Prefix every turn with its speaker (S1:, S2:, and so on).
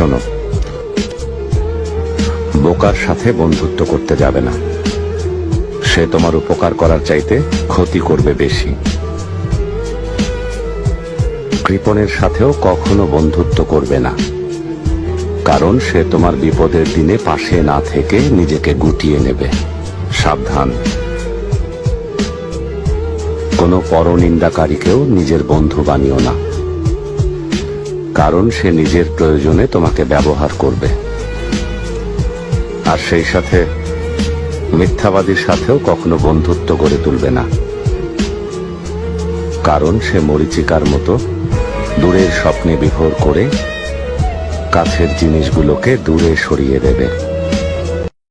S1: শোনো। বোকার সাথে বন্ধুত্ব করতে যাবে না। সে তোমার উপকার করার চাইতে ক্ষতি করবে বেশি। কৃপণের সাথেও কখনো বন্ধুত্ব করবে না। কারণ সে তোমার বিপদের দিনে পাশে না থেকে নিজেকে গুটিয়ে নেবে। সাবধান। কোনো পরনিন্দাকারীকেও নিজের বন্ধু বানিও না। কারণ সে নিজের প্রয়োজনে তোমাকে ব্যবহার করবে। আর সেই সাথে মিথ্যাবাদীর সাথেও কখনো বন্ধুত্ব গড়ে তুলবে না। কারণ সে মরিচিকার মতো দূরের স্বপ্নে বিভোর করে কাছের জিনিসগুলোকে দূরে সরিয়ে দেবে।